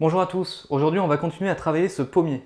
Bonjour à tous, aujourd'hui on va continuer à travailler ce pommier.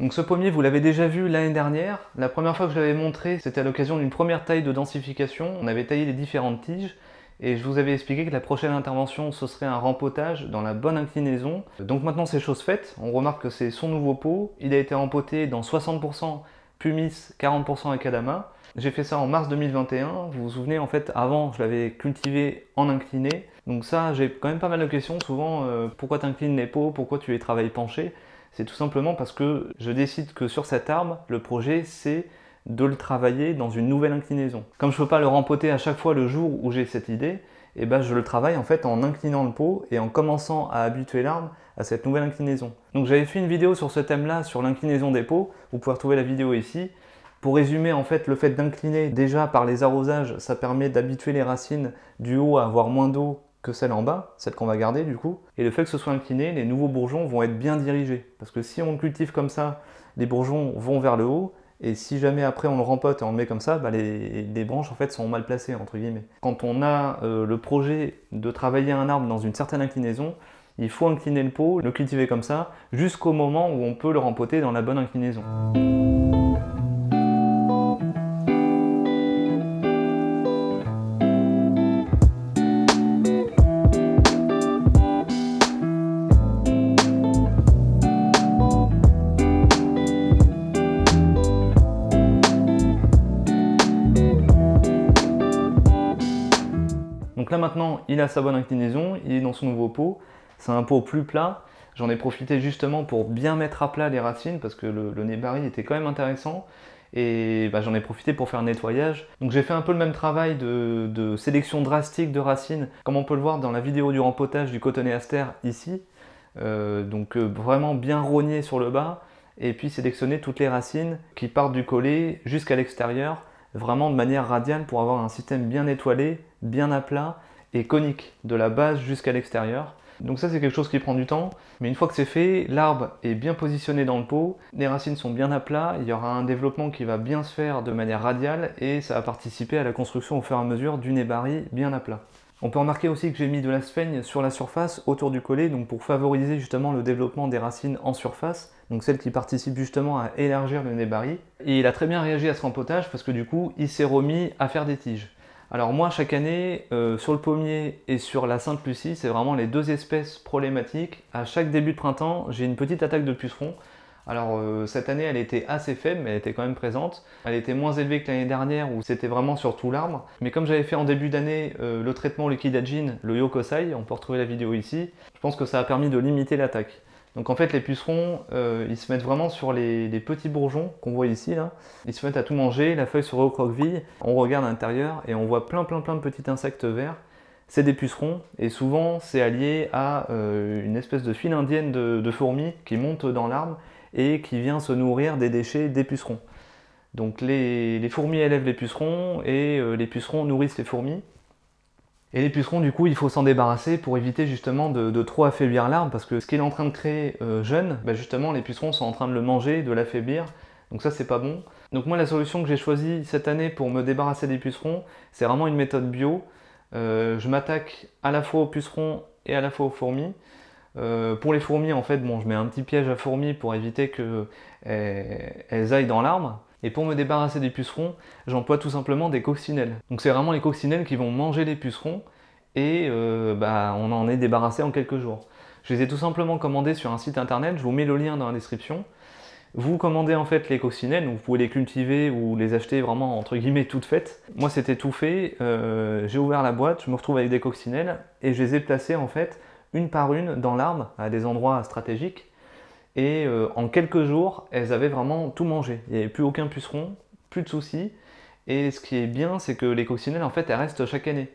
Donc ce pommier, vous l'avez déjà vu l'année dernière. La première fois que je l'avais montré, c'était à l'occasion d'une première taille de densification. On avait taillé les différentes tiges et je vous avais expliqué que la prochaine intervention ce serait un rempotage dans la bonne inclinaison. Donc maintenant c'est chose faite, on remarque que c'est son nouveau pot, il a été rempoté dans 60% pumice, 40% akadama. J'ai fait ça en mars 2021, vous vous souvenez en fait avant je l'avais cultivé en incliné. Donc ça j'ai quand même pas mal de questions souvent, euh, pourquoi tu inclines les pots, pourquoi tu les travailles penchés? C'est tout simplement parce que je décide que sur cet arbre, le projet c'est de le travailler dans une nouvelle inclinaison. Comme je ne peux pas le rempoter à chaque fois le jour où j'ai cette idée, eh ben je le travaille en fait en inclinant le pot et en commençant à habituer l'arbre à cette nouvelle inclinaison. Donc j'avais fait une vidéo sur ce thème-là, sur l'inclinaison des pots, vous pouvez retrouver la vidéo ici. Pour résumer, en fait, le fait d'incliner, déjà par les arrosages, ça permet d'habituer les racines du haut à avoir moins d'eau que celle en bas, celle qu'on va garder du coup. Et le fait que ce soit incliné, les nouveaux bourgeons vont être bien dirigés. Parce que si on le cultive comme ça, les bourgeons vont vers le haut, et si jamais après on le rempote et on le met comme ça, bah les, branches en fait sont mal placées entre guillemets. Quand on a euh, le projet de travailler un arbre dans une certaine inclinaison, il faut incliner le pot, le cultiver comme ça, jusqu'au moment où on peut le rempoter dans la bonne inclinaison. Là maintenant, il a sa bonne inclinaison, il est dans son nouveau pot. C'est un pot plus plat. J'en ai profité justement pour bien mettre à plat les racines parce que le, le nébari était quand même intéressant. Et bah, j'en ai profité pour faire un nettoyage. Donc j'ai fait un peu le même travail de, sélection drastique de racines, comme on peut le voir dans la vidéo du rempotage du cotonnet aster ici. Euh, donc euh, vraiment bien rogner sur le bas et puis sélectionner toutes les racines qui partent du collet jusqu'à l'extérieur vraiment de manière radiale pour avoir un système bien étoilé, bien à plat et conique, de la base jusqu'à l'extérieur. Donc ça c'est quelque chose qui prend du temps, mais une fois que c'est fait, l'arbre est bien positionné dans le pot, les racines sont bien à plat, il y aura un développement qui va bien se faire de manière radiale et ça va participer à la construction au fur et à mesure du nébari bien à plat. On peut remarquer aussi que j'ai mis de la sphaigne sur la surface autour du collet, donc pour favoriser justement le développement des racines en surface, donc celles qui participent justement à élargir le nébari. Et il a très bien réagi à ce rempotage parce que du coup, il s'est remis à faire des tiges. Alors moi, chaque année, euh, sur le pommier et sur la Sainte-Lucie, c'est vraiment les deux espèces problématiques. À chaque début de printemps, j'ai une petite attaque de pucerons. Alors euh, cette année, elle était assez faible, mais elle était quand même présente. Elle était moins élevée que l'année dernière où c'était vraiment sur tout l'arbre. Mais comme j'avais fait en début d'année euh, le traitement liquidagine, le Yokosai, on peut retrouver la vidéo ici, je pense que ça a permis de limiter l'attaque. Donc en fait les pucerons, euh, ils se mettent vraiment sur les, petits bourgeons qu'on voit ici là. Ils se mettent à tout manger, la feuille se recroqueville, on regarde à l'intérieur et on voit plein plein plein de petits insectes verts. C'est des pucerons et souvent c'est allié à une espèce de file indienne de fourmis qui monte dans l'arbre et qui vient se nourrir des déchets des pucerons. Donc les, fourmis élèvent les pucerons et euh, les pucerons nourrissent les fourmis. Et les pucerons, du coup, il faut s'en débarrasser pour éviter justement de, trop affaiblir l'arbre, parce que ce qu'il est en train de créer euh, jeune, bah, justement, les pucerons sont en train de le manger, de l'affaiblir, donc ça, c'est pas bon. Donc moi, la solution que j'ai choisie cette année pour me débarrasser des pucerons, c'est vraiment une méthode bio. Euh, je m'attaque à la fois aux pucerons et à la fois aux fourmis. Euh, pour les fourmis, en fait, bon, je mets un petit piège à fourmis pour éviter qu'elles elles aillent dans l'arbre. Et pour me débarrasser des pucerons, j'emploie tout simplement des coccinelles. Donc c'est vraiment les coccinelles qui vont manger les pucerons et euh, bah, on en est débarrassé en quelques jours. Je les ai tout simplement commandés sur un site internet, je vous mets le lien dans la description. Vous commandez en fait les coccinelles, vous pouvez les cultiver ou les acheter vraiment entre guillemets toutes faites. Moi c'était tout fait, euh, j'ai ouvert la boîte, je me retrouve avec des coccinelles et je les ai placées en fait une par une dans l'arbre, à des endroits stratégiques. Et euh, en quelques jours, elles avaient vraiment tout mangé. Il n'y avait plus aucun puceron, plus de soucis. Et ce qui est bien, c'est que les coccinelles, en fait, elles restent chaque année.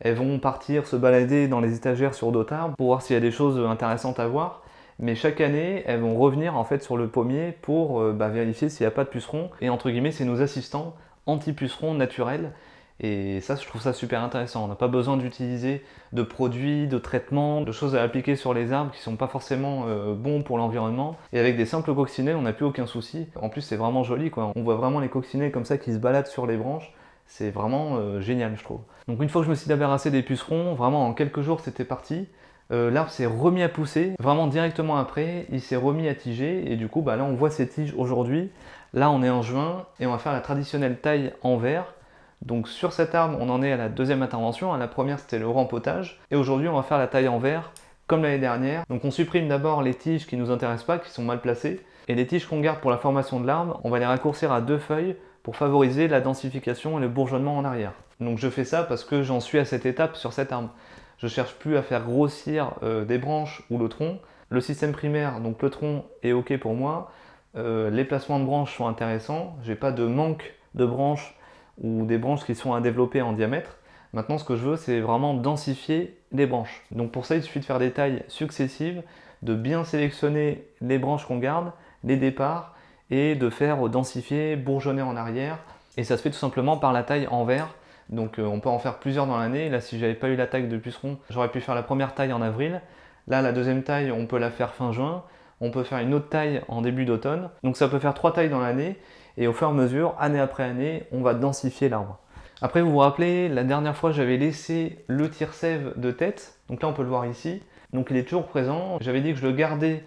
Elles vont partir se balader dans les étagères sur d'autres arbres pour voir s'il y a des choses intéressantes à voir. Mais chaque année, elles vont revenir en fait sur le pommier pour euh, bah, vérifier s'il n'y a pas de pucerons. Et entre guillemets, c'est nos assistants anti-pucerons naturels Et ça, je trouve ça super intéressant. On n'a pas besoin d'utiliser de produits, de traitements, de choses à appliquer sur les arbres qui ne sont pas forcément euh, bons pour l'environnement. Et avec des simples coccinelles, on n'a plus aucun souci. En plus, c'est vraiment joli. Quoi. On voit vraiment les coccinelles comme ça qui se baladent sur les branches. C'est vraiment euh, génial, je trouve. Donc une fois que je me suis débarrassé des pucerons, vraiment en quelques jours, c'était parti. Euh, l'arbre s'est remis à pousser, vraiment directement après, il s'est remis à tiger, et du coup, bah, là, on voit ces tiges aujourd'hui. Là, on est en juin, et on va faire la traditionnelle taille en verre. Donc sur cet arbre, on en est à la deuxième intervention. La première, c'était le rempotage. Et aujourd'hui, on va faire la taille en verre, comme l'année dernière. Donc on supprime d'abord les tiges qui ne nous intéressent pas, qui sont mal placées. Et les tiges qu'on garde pour la formation de l'arbre, on va les raccourcir à deux feuilles pour favoriser la densification et le bourgeonnement en arrière. Donc je fais ça parce que j'en suis à cette étape sur cet arbre. Je cherche plus à faire grossir euh, des branches ou le tronc. Le système primaire, donc le tronc, est ok pour moi. Euh, les placements de branches sont intéressants. J'ai pas de manque de branches ou des branches qui sont à développer en diamètre. Maintenant, ce que je veux, c'est vraiment densifier les branches. Donc pour ça, il suffit de faire des tailles successives, de bien sélectionner les branches qu'on garde, les départs, et de faire densifier, bourgeonner en arrière. Et ça se fait tout simplement par la taille en verre. Donc euh, on peut en faire plusieurs dans l'année. Là, si j'avais pas eu la taille de puceron, j'aurais pu faire la première taille en avril. Là, la deuxième taille, on peut la faire fin juin. On peut faire une autre taille en début d'automne. Donc ça peut faire trois tailles dans l'année. Et au fur et à mesure, année après année, on va densifier l'arbre. Après, vous vous rappelez, la dernière fois, j'avais laissé le tire-sève de tête. Donc là, on peut le voir ici. Donc il est toujours présent. J'avais dit que je le gardais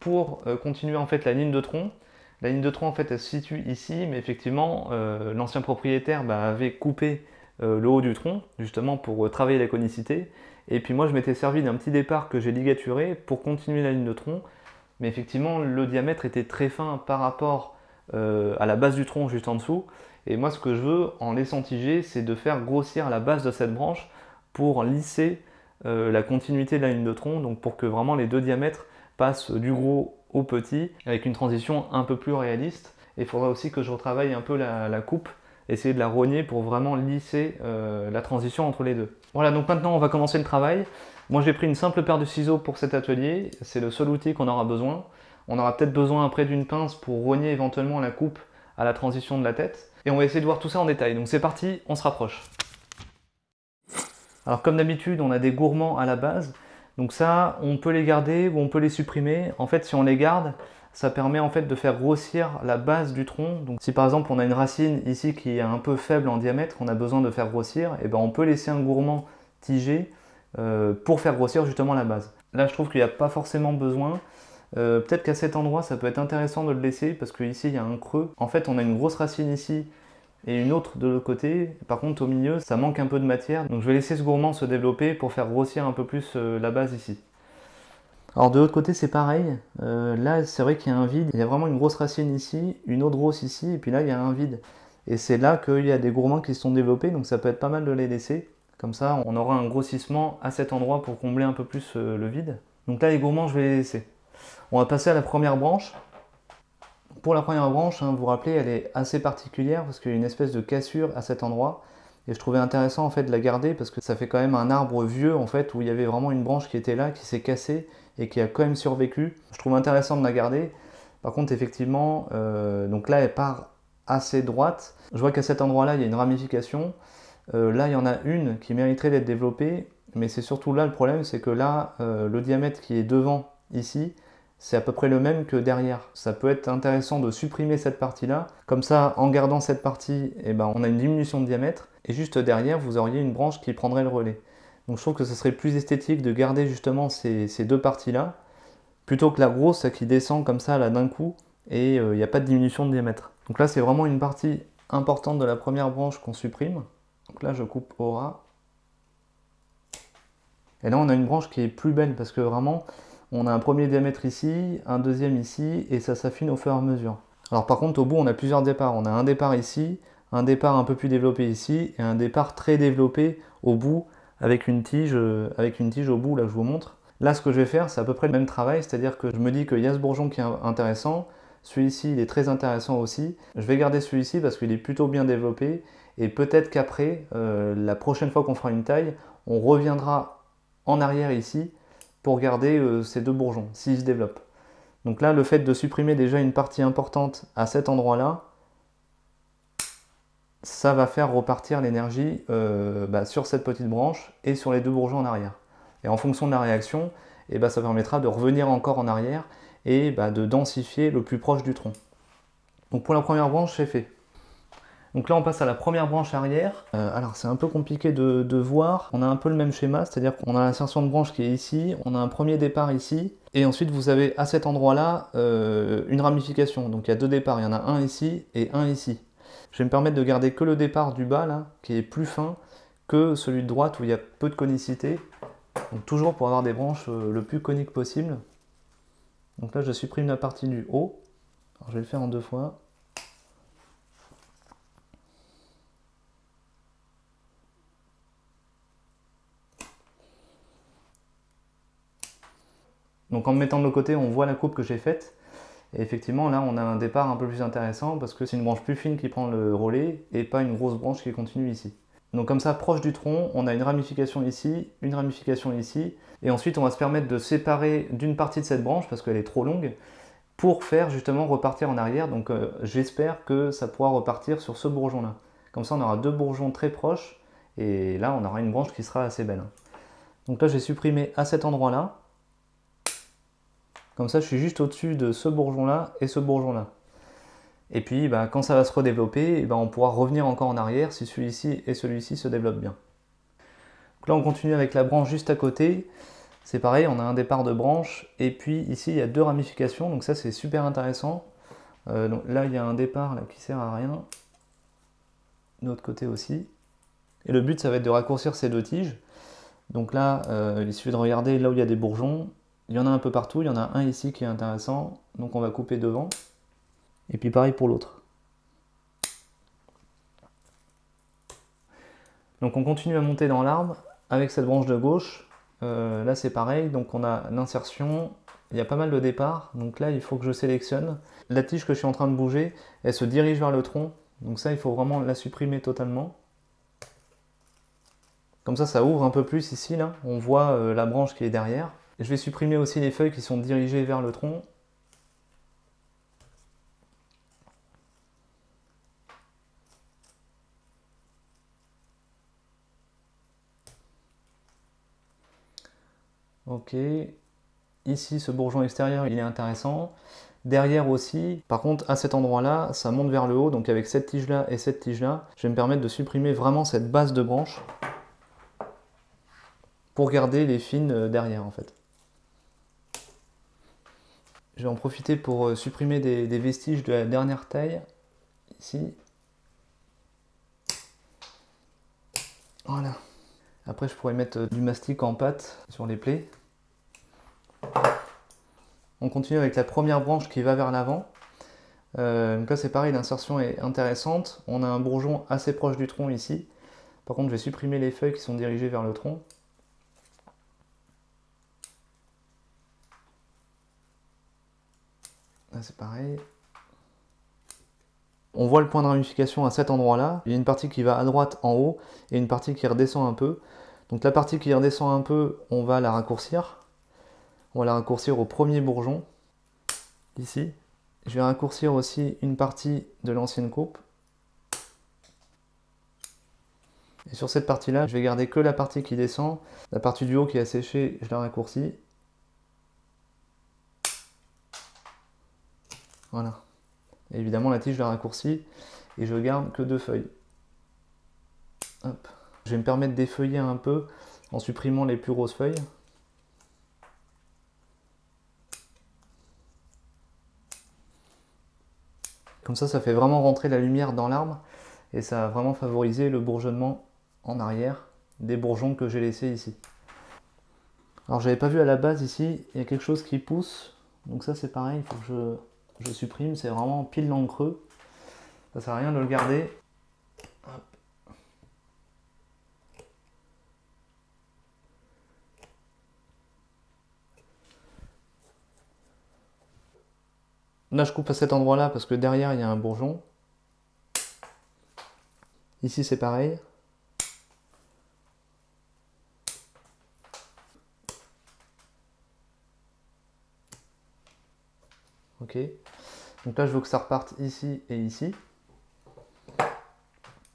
pour euh, continuer en fait la ligne de tronc. La ligne de tronc, en fait, elle se situe ici, mais effectivement, euh, l'ancien propriétaire bah, avait coupé euh, le haut du tronc, justement pour travailler la conicité. Et puis moi, je m'étais servi d'un petit départ que j'ai ligaturé pour continuer la ligne de tronc. Mais effectivement, le diamètre était très fin par rapport euh, à la base du tronc juste en dessous. Et moi ce que je veux en laissant tiger, c'est de faire grossir la base de cette branche pour lisser euh, la continuité de la ligne de tronc, donc pour que vraiment les deux diamètres passent du gros au petit, avec une transition un peu plus réaliste. Et il faudra aussi que je retravaille un peu la, coupe, essayer de la rogner pour vraiment lisser euh, la transition entre les deux. Voilà, donc maintenant on va commencer le travail. Moi j'ai pris une simple paire de ciseaux pour cet atelier, c'est le seul outil qu'on aura besoin. On aura peut-être besoin après d'une pince pour rogner éventuellement la coupe à la transition de la tête. Et on va essayer de voir tout ça en détail. Donc c'est parti, on se rapproche. Alors comme d'habitude, on a des gourmands à la base. Donc ça, on peut les garder ou on peut les supprimer. En fait, si on les garde, ça permet en fait de faire grossir la base du tronc. Donc si par exemple on a une racine ici qui est un peu faible en diamètre, on a besoin de faire grossir, et eh ben on peut laisser un gourmand tigé euh, pour faire grossir justement la base. Là je trouve qu'il n'y a pas forcément besoin. Euh, peut-être qu'à cet endroit, ça peut être intéressant de le laisser parce qu'ici, il y a un creux. En fait, on a une grosse racine ici et une autre de l'autre côté. Par contre, au milieu, ça manque un peu de matière. Donc je vais laisser ce gourmand se développer pour faire grossir un peu plus euh, la base ici. Alors de l'autre côté, c'est pareil. Euh, là, c'est vrai qu'il y a un vide. Il y a vraiment une grosse racine ici, une autre grosse ici, et puis là, il y a un vide. Et c'est là qu'il y a des gourmands qui se sont développés, donc ça peut être pas mal de les laisser. Comme ça, on aura un grossissement à cet endroit pour combler un peu plus le vide. Donc là, les gourmands, je vais les laisser. On va passer à la première branche. Pour la première branche, hein, vous vous rappelez, elle est assez particulière parce qu'il y a une espèce de cassure à cet endroit. Et je trouvais intéressant en fait de la garder parce que ça fait quand même un arbre vieux en fait où il y avait vraiment une branche qui était là, qui s'est cassée et qui a quand même survécu. Je trouve intéressant de la garder. Par contre effectivement, euh, donc là elle part assez droite. Je vois qu'à cet endroit-là il y a une ramification. Euh, là il y en a une qui mériterait d'être développée, mais c'est surtout là le problème, c'est que là euh, le diamètre qui est devant ici, c'est à peu près le même que derrière. Ça peut être intéressant de supprimer cette partie-là. Comme ça, en gardant cette partie, eh ben, on a une diminution de diamètre. Et juste derrière, vous auriez une branche qui prendrait le relais. Donc je trouve que ce serait plus esthétique de garder justement ces, deux parties-là, plutôt que la grosse qui descend comme ça là d'un coup, et euh, il n'y a pas de diminution de diamètre. Donc là, c'est vraiment une partie importante de la première branche qu'on supprime. Donc là, je coupe au ras. Et là, on a une branche qui est plus belle parce que vraiment, on a un premier diamètre ici, un deuxième ici, et ça s'affine au fur et à mesure. Alors par contre, au bout, on a plusieurs départs. On a un départ ici, un départ un peu plus développé ici, et un départ très développé au bout, avec une tige, euh, avec une tige au bout, là je vous montre. Là, ce que je vais faire, c'est à peu près le même travail, c'est-à-dire que je me dis qu'il y a ce bourgeon qui est intéressant, celui-ci, il est très intéressant aussi. Je vais garder celui-ci parce qu'il est plutôt bien développé, et peut-être qu'après, euh, la prochaine fois qu'on fera une taille, on reviendra en arrière ici, pour garder euh, ces deux bourgeons, s'ils se développent. Donc là, le fait de supprimer déjà une partie importante à cet endroit-là, ça va faire repartir l'énergie euh, bah, sur cette petite branche et sur les deux bourgeons en arrière. Et en fonction de la réaction, et eh bah, ça permettra de revenir encore en arrière et bah, de densifier le plus proche du tronc. Donc pour la première branche, c'est fait. Donc là, on passe à la première branche arrière. Euh, alors, c'est un peu compliqué de, voir. On a un peu le même schéma, c'est-à-dire qu'on a l'insertion de branche qui est ici, on a un premier départ ici, et ensuite vous avez à cet endroit-là euh, une ramification. Donc il y a deux départs, il y en a un ici et un ici. Je vais me permettre de garder que le départ du bas, là, qui est plus fin que celui de droite où il y a peu de conicité. Donc toujours pour avoir des branches euh, le plus coniques possible. Donc là, je supprime la partie du haut. Alors, je vais le faire en deux fois. Donc en me mettant de côté, on voit la coupe que j'ai faite. Et effectivement, là, on a un départ un peu plus intéressant parce que c'est une branche plus fine qui prend le relais et pas une grosse branche qui continue ici. Donc comme ça, proche du tronc, on a une ramification ici, une ramification ici, et ensuite on va se permettre de séparer d'une partie de cette branche parce qu'elle est trop longue pour faire justement repartir en arrière. Donc euh, j'espère que ça pourra repartir sur ce bourgeon-là. Comme ça, on aura deux bourgeons très proches et là, on aura une branche qui sera assez belle. Donc là, j'ai supprimé à cet endroit-là. Comme ça, je suis juste au-dessus de ce bourgeon-là et ce bourgeon-là. Et puis, bah, quand ça va se redévelopper, eh ben, on pourra revenir encore en arrière si celui-ci et celui-ci se développent bien. là, on continue avec la branche juste à côté. C'est pareil, on a un départ de branche. Et puis ici, il y a deux ramifications. Donc ça, c'est super intéressant. Euh, donc là, il y a un départ là, qui sert à rien. De l'autre côté aussi. Et le but, ça va être de raccourcir ces deux tiges. Donc là, euh, il suffit de regarder là où il y a des bourgeons. Il y en a un peu partout, il y en a un ici qui est intéressant, donc on va couper devant. Et puis pareil pour l'autre. Donc on continue à monter dans l'arbre avec cette branche de gauche. Euh, là c'est pareil, donc on a l'insertion, il y a pas mal de départ, donc là il faut que je sélectionne. La tige que je suis en train de bouger, elle se dirige vers le tronc, donc ça il faut vraiment la supprimer totalement. Comme ça, ça ouvre un peu plus ici, là. On voit euh, la branche qui est derrière. Je vais supprimer aussi les feuilles qui sont dirigées vers le tronc. Ok. Ici, ce bourgeon extérieur, il est intéressant. Derrière aussi, par contre, à cet endroit-là, ça monte vers le haut. Donc avec cette tige-là et cette tige-là, je vais me permettre de supprimer vraiment cette base de branche pour garder les fines euh, derrière en fait. Je vais en profiter pour euh, supprimer des, vestiges de la dernière taille, ici. Voilà. Après, je pourrais mettre euh, du mastic en pâte sur les plaies. On continue avec la première branche qui va vers l'avant. Euh, donc là, c'est pareil, l'insertion est intéressante. On a un bourgeon assez proche du tronc ici. Par contre, je vais supprimer les feuilles qui sont dirigées vers le tronc. C'est pareil. On voit le point de ramification à cet endroit-là. Il y a une partie qui va à droite en haut et une partie qui redescend un peu. Donc la partie qui redescend un peu, on va la raccourcir. On va la raccourcir au premier bourgeon, ici. Je vais raccourcir aussi une partie de l'ancienne coupe. Et sur cette partie-là, je vais garder que la partie qui descend. La partie du haut qui est séchée, je la raccourcis. Voilà. évidemment, la tige, je la raccourcis et je garde que deux feuilles. Je vais me permettre d'effeuiller un peu en supprimant les plus grosses feuilles. Comme ça, ça fait vraiment rentrer la lumière dans l'arbre et ça va vraiment favoriser le bourgeonnement en arrière des bourgeons que j'ai laissés ici. Alors j'avais pas vu à la base ici, il y a quelque chose qui pousse, donc ça c'est pareil, il faut que je je supprime, c'est vraiment pile dans le creux. Ça sert à rien de le garder. Là, je coupe à cet endroit-là parce que derrière, il y a un bourgeon. Ici, c'est pareil. Donc là, je veux que ça reparte ici et ici.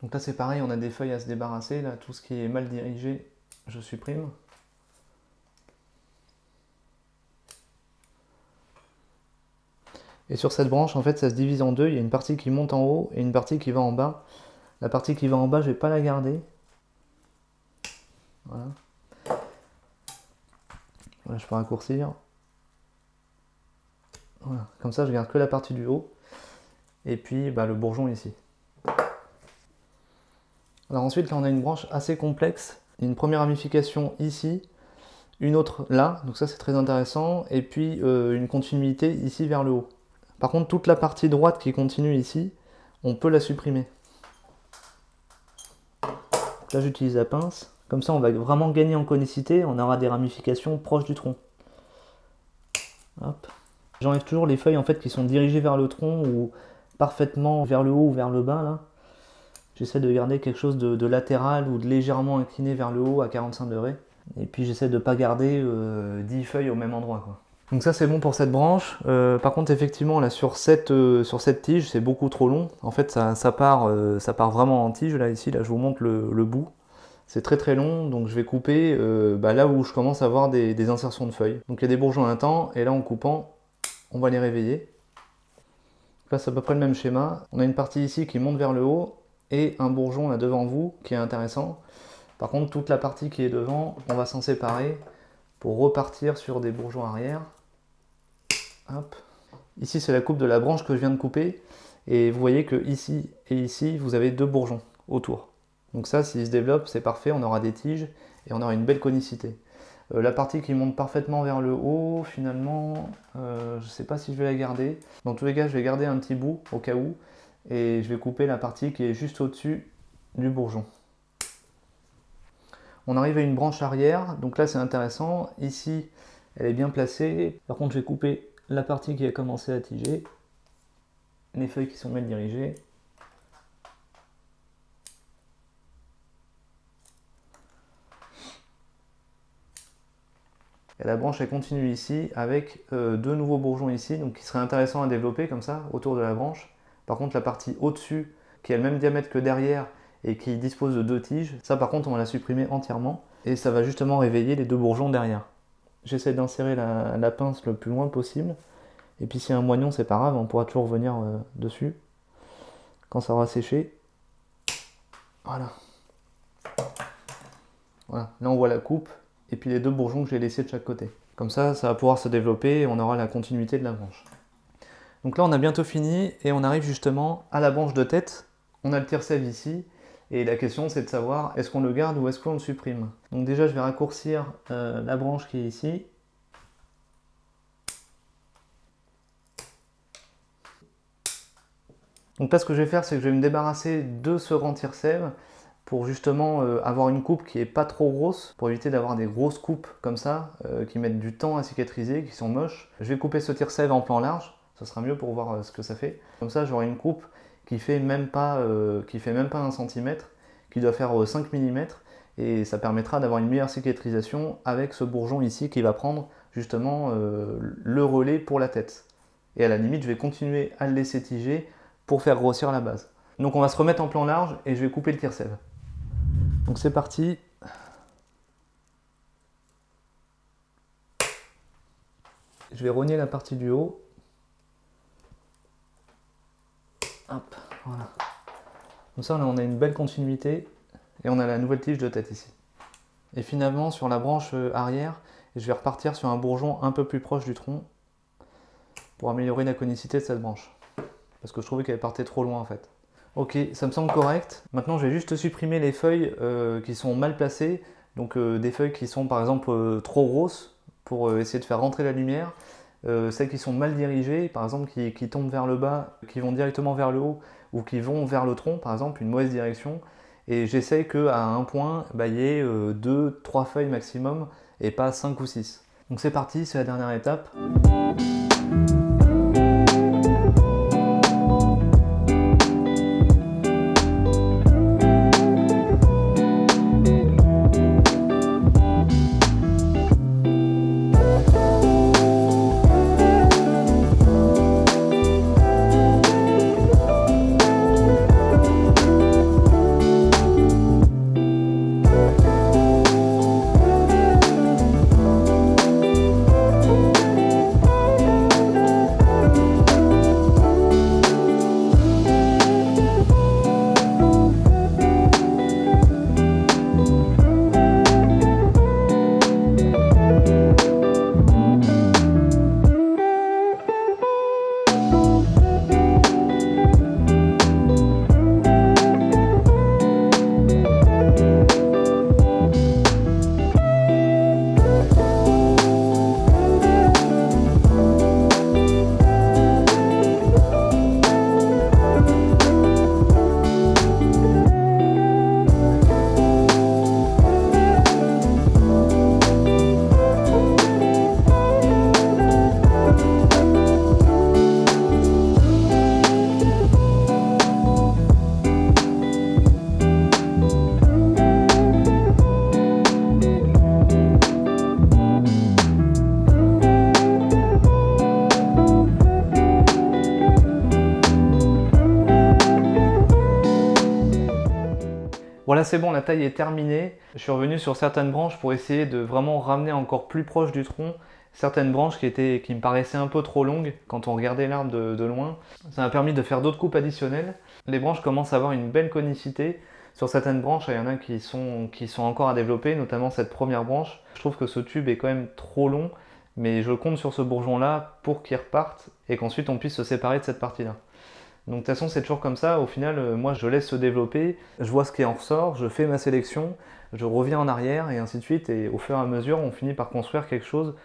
Donc là c'est pareil, on a des feuilles à se débarrasser, là tout ce qui est mal dirigé, je supprime. Et sur cette branche, en fait, ça se divise en deux. Il y a une partie qui monte en haut et une partie qui va en bas. La partie qui va en bas, je ne vais pas la garder. Voilà. Voilà, je peux raccourcir. Comme ça je garde que la partie du haut. Et puis bah, le bourgeon ici. Alors ensuite là on a une branche assez complexe. Une première ramification ici, une autre là, donc ça c'est très intéressant. Et puis euh, une continuité ici vers le haut. Par contre toute la partie droite qui continue ici, on peut la supprimer. là j'utilise la pince. Comme ça on va vraiment gagner en conicité, on aura des ramifications proches du tronc. Hop. J'enlève toujours les feuilles en fait qui sont dirigées vers le tronc ou parfaitement vers le haut ou vers le bas là. J'essaie de garder quelque chose de, latéral ou de légèrement incliné vers le haut à 45 degrés. Et puis j'essaie de pas garder 10 euh, feuilles au même endroit. Quoi. Donc ça c'est bon pour cette branche. Euh, par contre effectivement là sur cette, euh, sur cette tige c'est beaucoup trop long. En fait ça, part, ça part vraiment en tige là ici. Là je vous montre le, bout. C'est très très long donc je vais couper bah, là où je commence à avoir des, insertions de feuilles. Donc il y a des bourgeons à temps et là en coupant on va les réveiller. Là, c'est à peu près le même schéma. On a une partie ici qui monte vers le haut et un bourgeon là devant vous qui est intéressant. Par contre, toute la partie qui est devant, on va s'en séparer pour repartir sur des bourgeons arrière. Ici, c'est la coupe de la branche que je viens de couper. Et vous voyez que ici et ici, vous avez deux bourgeons autour. Donc ça, s'il se développe, c'est parfait. On aura des tiges et on aura une belle conicité. Euh, la partie qui monte parfaitement vers le haut, finalement, euh, je ne sais pas si je vais la garder. Dans tous les cas, je vais garder un petit bout au cas où. Et je vais couper la partie qui est juste au-dessus du bourgeon. On arrive à une branche arrière, donc là c'est intéressant. Ici, elle est bien placée. Par contre, je vais couper la partie qui a commencé à tiger. Les feuilles qui sont mal dirigées. Et la branche elle continue ici avec euh, deux nouveaux bourgeons ici, donc qui serait intéressant à développer comme ça autour de la branche. Par contre la partie au-dessus, qui a le même diamètre que derrière et qui dispose de deux tiges, ça par contre on va la supprimer entièrement et ça va justement réveiller les deux bourgeons derrière. J'essaie d'insérer la, pince le plus loin possible. Et puis si y a un moignon, c'est pas grave, on pourra toujours revenir euh, dessus quand ça aura séché. Voilà. Voilà, là on voit la coupe et puis les deux bourgeons que j'ai laissés de chaque côté. Comme ça, ça va pouvoir se développer et on aura la continuité de la branche. Donc là, on a bientôt fini et on arrive justement à la branche de tête. On a le tire-sève ici et la question c'est de savoir est-ce qu'on le garde ou est-ce qu'on le supprime? Donc déjà, je vais raccourcir euh, la branche qui est ici. Donc là, ce que je vais faire, c'est que je vais me débarrasser de ce rang tire-sève pour justement euh, avoir une coupe qui est pas trop grosse, pour éviter d'avoir des grosses coupes comme ça, euh, qui mettent du temps à cicatriser, qui sont moches. Je vais couper ce tire-sève en plan large, ça sera mieux pour voir euh, ce que ça fait. Comme ça, j'aurai une coupe qui fait même pas, qui fait même pas un centimètre, qui doit faire 5 mm, et ça permettra d'avoir une meilleure cicatrisation avec ce bourgeon ici qui va prendre justement le relais pour la tête. Et à la limite, je vais continuer à le laisser tiger pour faire grossir la base. Donc on va se remettre en plan large et je vais couper le tire-sève. Donc c'est parti. Je vais rogner la partie du haut. Hop, voilà. Comme ça, on a une belle continuité et on a la nouvelle tige de tête ici. Et finalement, sur la branche arrière, je vais repartir sur un bourgeon un peu plus proche du tronc pour améliorer la conicité de cette branche. Parce que je trouvais qu'elle partait trop loin en fait. Ok, ça me semble correct. Maintenant, je vais juste supprimer les feuilles euh, qui sont mal placées. Donc euh, des feuilles qui sont par exemple euh, trop grosses pour essayer de faire rentrer la lumière. celles qui sont mal dirigées, par exemple qui, tombent vers le bas, qui vont directement vers le haut ou qui vont vers le tronc, par exemple, une mauvaise direction. Et j'essaie qu'à un point, bah, il y ait 2-3 feuilles maximum et pas 5 ou 6. Donc c'est parti, c'est la dernière étape. Bon, la taille est terminée. Je suis revenu sur certaines branches pour essayer de vraiment ramener encore plus proche du tronc certaines branches qui, étaient, qui me paraissaient un peu trop longues quand on regardait l'arbre de, loin. Ça m'a permis de faire d'autres coupes additionnelles. Les branches commencent à avoir une belle conicité. Sur certaines branches, il y en a qui sont, qui sont encore à développer, notamment cette première branche. Je trouve que ce tube est quand même trop long, mais je compte sur ce bourgeon-là pour qu'il reparte et qu'ensuite on puisse se séparer de cette partie-là. Donc de toute façon, c'est toujours comme ça. Au final, euh, moi, je laisse se développer, je vois ce qui en ressort, je fais ma sélection, je reviens en arrière et ainsi de suite. Et au fur et à mesure, on finit par construire quelque chose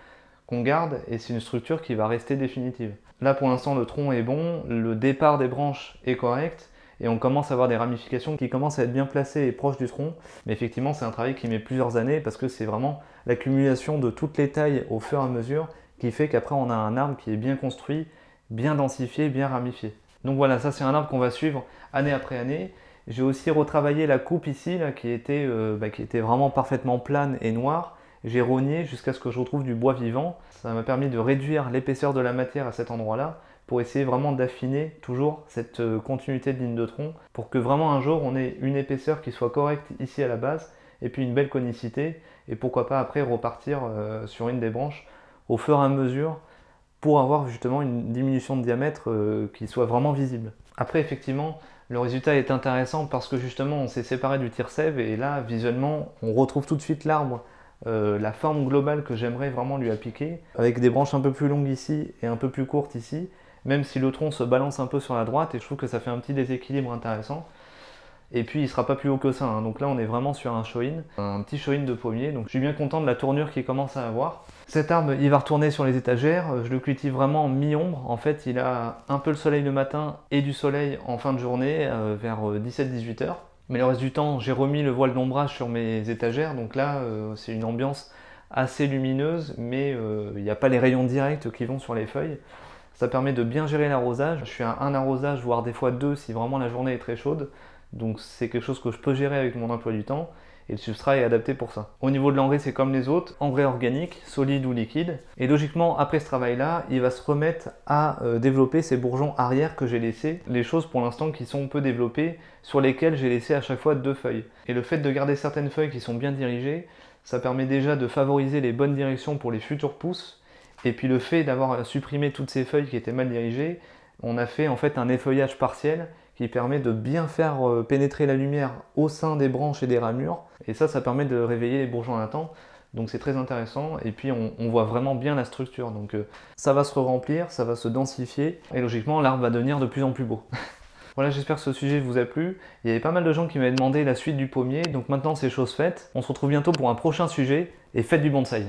qu'on garde et c'est une structure qui va rester définitive. Là, pour l'instant, le tronc est bon, le départ des branches est correct et on commence à avoir des ramifications qui commencent à être bien placées et proches du tronc. Mais effectivement, c'est un travail qui met plusieurs années parce que c'est vraiment l'accumulation de toutes les tailles au fur et à mesure qui fait qu'après, on a un arbre qui est bien construit, bien densifié, bien ramifié. Donc voilà, ça c'est un arbre qu'on va suivre année après année. J'ai aussi retravaillé la coupe ici, là, qui, était, euh, bah, qui était vraiment parfaitement plane et noire. J'ai rogné jusqu'à ce que je retrouve du bois vivant. Ça m'a permis de réduire l'épaisseur de la matière à cet endroit-là pour essayer vraiment d'affiner toujours cette euh, continuité de ligne de tronc pour que vraiment un jour on ait une épaisseur qui soit correcte ici à la base et puis une belle conicité et pourquoi pas après repartir euh, sur une des branches au fur et à mesure pour avoir justement une diminution de diamètre euh, qui soit vraiment visible. Après effectivement le résultat est intéressant parce que justement on s'est séparé du tire sève et là visuellement on retrouve tout de suite l'arbre euh, la forme globale que j'aimerais vraiment lui appliquer avec des branches un peu plus longues ici et un peu plus courtes ici même si le tronc se balance un peu sur la droite et je trouve que ça fait un petit déséquilibre intéressant et puis il sera pas plus haut que ça, hein. donc là on est vraiment sur un show-in, un petit show-in de pommier, donc je suis bien content de la tournure qu'il commence à avoir. Cet arbre, il va retourner sur les étagères, je le cultive vraiment en mi-ombre, en fait il a un peu le soleil le matin et du soleil en fin de journée, euh, vers 17-18 euh, heures. Mais le reste du temps, j'ai remis le voile d'ombrage sur mes étagères, donc là euh, c'est une ambiance assez lumineuse, mais il n'y a pas les rayons directs qui vont sur les feuilles. Ça permet de bien gérer l'arrosage. Je fais un arrosage, voire des fois deux si vraiment la journée est très chaude. Donc c'est quelque chose que je peux gérer avec mon emploi du temps et le substrat est adapté pour ça. Au niveau de l'engrais, c'est comme les autres, engrais organique, solide ou liquide. Et logiquement, après ce travail-là, il va se remettre à euh, développer ces bourgeons arrière que j'ai laissés. Les choses pour l'instant qui sont peu développées, sur lesquelles j'ai laissé à chaque fois deux feuilles. Et le fait de garder certaines feuilles qui sont bien dirigées, ça permet déjà de favoriser les bonnes directions pour les futurs pousses. Et puis le fait d'avoir supprimé toutes ces feuilles qui étaient mal dirigées, on a fait en fait un effeuillage partiel qui permet de bien faire euh, pénétrer la lumière au sein des branches et des ramures. Et ça, ça permet de réveiller les bourgeons temps. Donc c'est très intéressant et puis on, voit vraiment bien la structure. Donc euh, ça va se remplir, ça va se densifier et logiquement l'arbre va devenir de plus en plus beau. voilà, j'espère que ce sujet vous a plu. Il y avait pas mal de gens qui m'avaient demandé la suite du pommier, donc maintenant c'est chose faite. On se retrouve bientôt pour un prochain sujet et faites du bonsaï.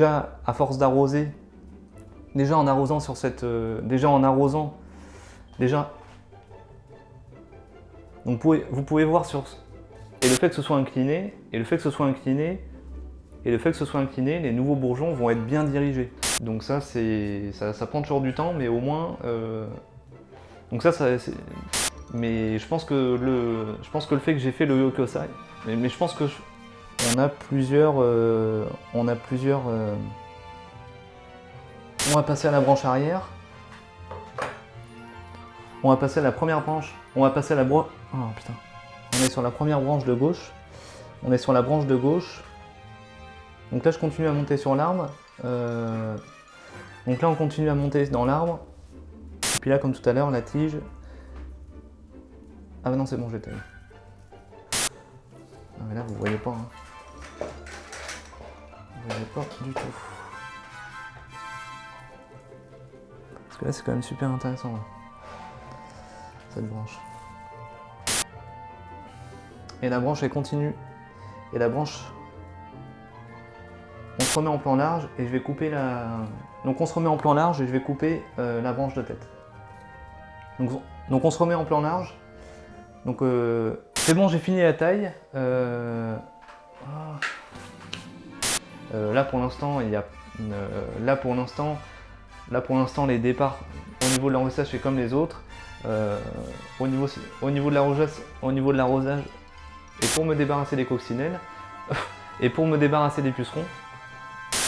Déjà à force d'arroser, déjà en arrosant sur cette, euh, déjà en arrosant, déjà, donc vous pouvez, vous pouvez voir sur, et le fait que ce soit incliné, et le fait que ce soit incliné, et le fait que ce soit incliné, les nouveaux bourgeons vont être bien dirigés. Donc ça, c'est, ça, prend toujours du temps, mais au moins, euh, donc ça, ça mais je pense que le, je pense que le fait que j'ai fait le Yokosai, mais, mais je pense que on a plusieurs, euh, on a plusieurs, euh, On va passer à la branche arrière. On va passer à la première branche. On va passer à la branche... Oh putain. On est sur la première branche de gauche. On est sur la branche de gauche. Donc là, je continue à monter sur l'arbre. Euh, donc là, on continue à monter dans l'arbre. Et puis là, comme tout à l'heure, la tige. Ah bah non, c'est bon, taillé. Ah mais là, vous voyez pas. Hein. Vous voyez pas du tout. Parce que là, c'est quand même super intéressant. Cette branche. Et la branche, elle continue. Et la branche on se remet en plan large et je vais couper la... Donc on se remet en plan large et je vais couper euh, la branche de tête. Donc, on se remet en plan large. Donc euh, c'est bon, j'ai fini la taille. Euh, là pour l'instant, il y a... là pour l'instant, là pour l'instant les départs au niveau de l'enrossage c'est comme les autres. au, niveau, au niveau de l'arrosage, au niveau de l'arrosage, et pour me débarrasser des coccinelles, et pour me débarrasser des pucerons,